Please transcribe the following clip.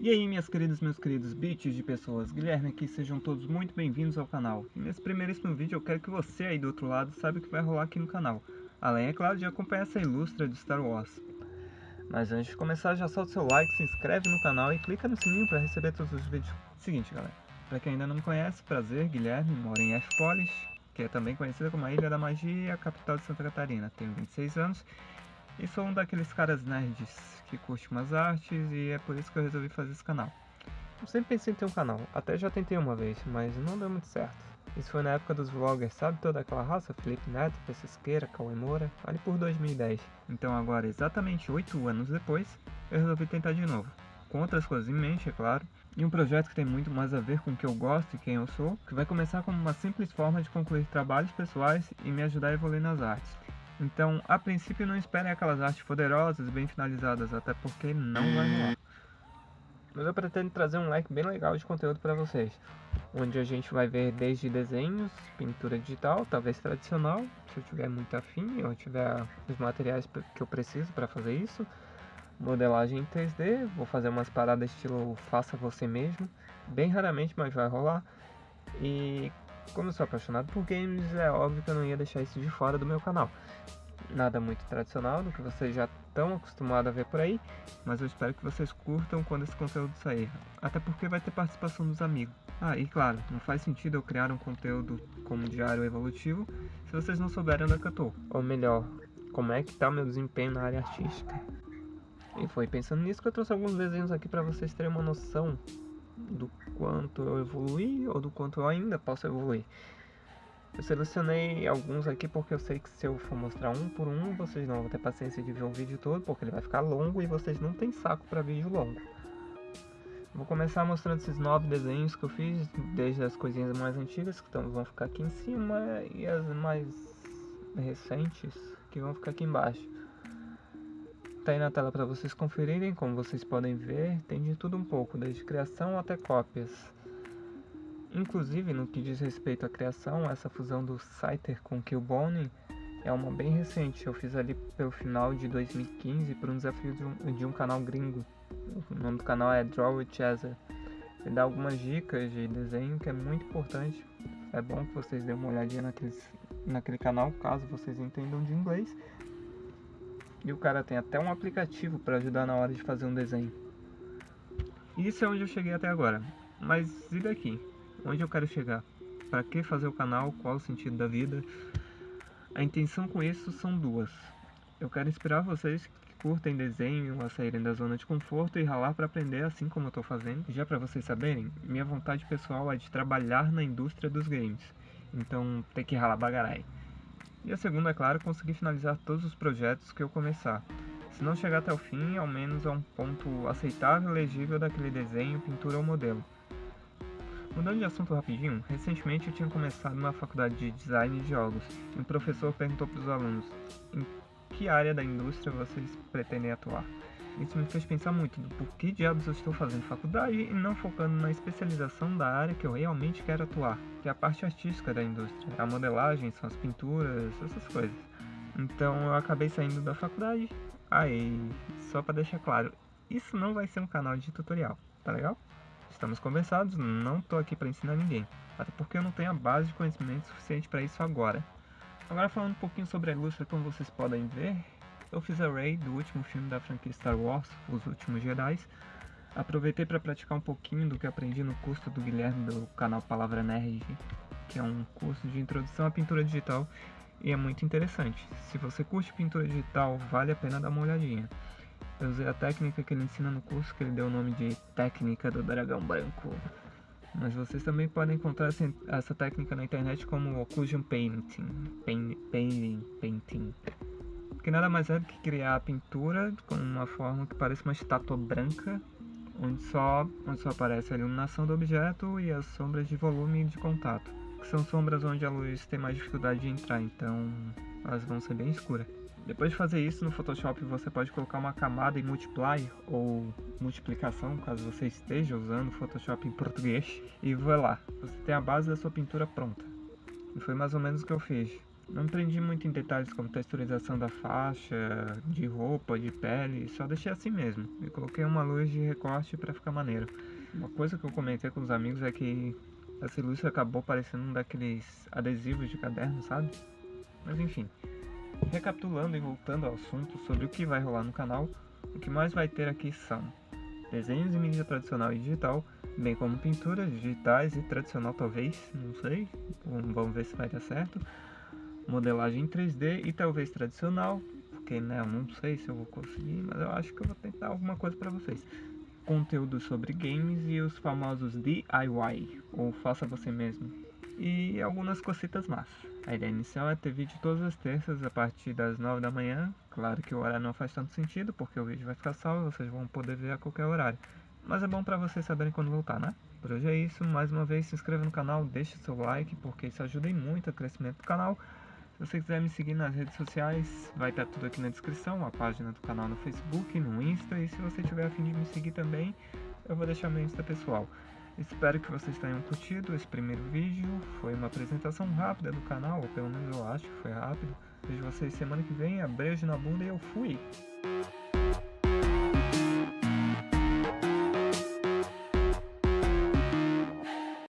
E aí minhas queridas, meus queridos bits de pessoas, Guilherme aqui, sejam todos muito bem-vindos ao canal. E nesse primeiríssimo vídeo eu quero que você aí do outro lado saiba o que vai rolar aqui no canal. Além, é claro, de acompanhar essa ilustra de Star Wars. Mas antes de começar, já solta seu like, se inscreve no canal e clica no sininho para receber todos os vídeos. Seguinte galera, para quem ainda não me conhece, prazer, Guilherme, moro em F-Polis, que é também conhecida como a Ilha da Magia, a capital de Santa Catarina. Tenho 26 anos e sou um daqueles caras nerds que curte umas artes e é por isso que eu resolvi fazer esse canal. Eu sempre pensei em ter um canal, até já tentei uma vez, mas não deu muito certo. Isso foi na época dos vloggers, sabe toda aquela raça? Felipe Neto, Pesquisqueira, Cauê Moura, ali por 2010. Então agora, exatamente 8 anos depois, eu resolvi tentar de novo. Com outras coisas em mente, é claro, e um projeto que tem muito mais a ver com o que eu gosto e quem eu sou, que vai começar como uma simples forma de concluir trabalhos pessoais e me ajudar a evoluir nas artes. Então, a princípio não esperem aquelas artes poderosas, bem finalizadas, até porque não vai rolar. Mas eu pretendo trazer um leque bem legal de conteúdo para vocês, onde a gente vai ver desde desenhos, pintura digital, talvez tradicional, se eu tiver muito afim, ou tiver os materiais que eu preciso para fazer isso, modelagem em 3D, vou fazer umas paradas estilo faça você mesmo, bem raramente, mas vai rolar, e como eu sou apaixonado por games, é óbvio que eu não ia deixar isso de fora do meu canal. Nada muito tradicional do que vocês já estão acostumados a ver por aí, mas eu espero que vocês curtam quando esse conteúdo sair, até porque vai ter participação dos amigos. Ah, e claro, não faz sentido eu criar um conteúdo como diário evolutivo se vocês não souberem onde é que eu tô. Ou melhor, como é que tá meu desempenho na área artística. E foi pensando nisso que eu trouxe alguns desenhos aqui para vocês terem uma noção do quanto eu evolui ou do quanto eu ainda posso evoluir. Eu selecionei alguns aqui porque eu sei que se eu for mostrar um por um, vocês não vão ter paciência de ver o vídeo todo, porque ele vai ficar longo e vocês não têm saco para vídeo longo. Vou começar mostrando esses nove desenhos que eu fiz, desde as coisinhas mais antigas, que vão ficar aqui em cima, e as mais recentes, que vão ficar aqui embaixo tá aí na tela para vocês conferirem, como vocês podem ver, tem de tudo um pouco, desde criação até cópias. Inclusive, no que diz respeito à criação, essa fusão do Scyther com Killbone é uma bem recente, eu fiz ali pelo final de 2015 por um desafio de um, de um canal gringo. O nome do canal é Draw with Chaser. Ele dá algumas dicas de desenho que é muito importante. É bom que vocês dêem uma olhadinha naqueles, naquele canal, caso vocês entendam de inglês. E o cara tem até um aplicativo para ajudar na hora de fazer um desenho. Isso é onde eu cheguei até agora. Mas e daqui? Onde eu quero chegar? Para que fazer o canal? Qual o sentido da vida? A intenção com isso são duas. Eu quero inspirar vocês que curtem desenho a saírem da zona de conforto e ralar para aprender assim como eu estou fazendo. Já para vocês saberem, minha vontade pessoal é de trabalhar na indústria dos games. Então tem que ralar bagarai. E a segunda, é claro, conseguir finalizar todos os projetos que eu começar. Se não chegar até o fim, ao menos a um ponto aceitável e legível daquele desenho, pintura ou modelo. Mudando de assunto rapidinho, recentemente eu tinha começado na faculdade de design de jogos e um professor perguntou para os alunos em que área da indústria vocês pretendem atuar. Isso me fez pensar muito do porquê diabos eu estou fazendo faculdade e não focando na especialização da área que eu realmente quero atuar, que é a parte artística da indústria. A modelagem, são as pinturas, essas coisas. Então eu acabei saindo da faculdade. Aí, só para deixar claro, isso não vai ser um canal de tutorial, tá legal? Estamos conversados, não tô aqui para ensinar ninguém, até porque eu não tenho a base de conhecimento suficiente para isso agora. Agora falando um pouquinho sobre a ilustra, como vocês podem ver, eu fiz a Rey do último filme da franquia Star Wars, Os Últimos Jedi. Aproveitei para praticar um pouquinho do que aprendi no curso do Guilherme do canal Palavra Nerd, que é um curso de introdução à pintura digital e é muito interessante. Se você curte pintura digital, vale a pena dar uma olhadinha. Eu usei a técnica que ele ensina no curso, que ele deu o nome de Técnica do Dragão Branco. Mas vocês também podem encontrar essa técnica na internet como Occlusion Painting, Painting, Painting que nada mais é do que criar a pintura com uma forma que parece uma estátua branca, onde só, onde só aparece a iluminação do objeto e as sombras de volume e de contato, que são sombras onde a luz tem mais dificuldade de entrar, então elas vão ser bem escuras. Depois de fazer isso no Photoshop você pode colocar uma camada em multiply ou multiplicação, caso você esteja usando Photoshop em português, e vai lá, você tem a base da sua pintura pronta. E foi mais ou menos o que eu fiz. Não empreendi muito em detalhes como texturização da faixa, de roupa, de pele, só deixei assim mesmo. E coloquei uma luz de recorte para ficar maneiro. Uma coisa que eu comentei com os amigos é que essa ilustre acabou parecendo um daqueles adesivos de caderno, sabe? Mas enfim, recapitulando e voltando ao assunto sobre o que vai rolar no canal, o que mais vai ter aqui são desenhos em mídia tradicional e digital, bem como pinturas digitais e tradicional talvez, não sei, vamos ver se vai dar certo, modelagem em 3D e talvez tradicional, porque né, eu não sei se eu vou conseguir, mas eu acho que eu vou tentar alguma coisa para vocês. Conteúdo sobre games e os famosos DIY, ou faça você mesmo, e algumas cositas más. A ideia inicial é ter vídeo todas as terças a partir das 9 da manhã. Claro que o horário não faz tanto sentido, porque o vídeo vai ficar salvo, vocês vão poder ver a qualquer horário. Mas é bom para vocês saberem quando voltar, né? Por hoje é isso, mais uma vez se inscreva no canal, deixe seu like, porque isso ajuda muito o crescimento do canal. Se você quiser me seguir nas redes sociais, vai estar tudo aqui na descrição, a página do canal no Facebook, no Insta, e se você tiver a fim de me seguir também, eu vou deixar meu Insta pessoal. Espero que vocês tenham curtido esse primeiro vídeo. Foi uma apresentação rápida do canal, ou pelo menos eu acho que foi rápido. Vejo vocês semana que vem. Beijo na bunda e eu fui!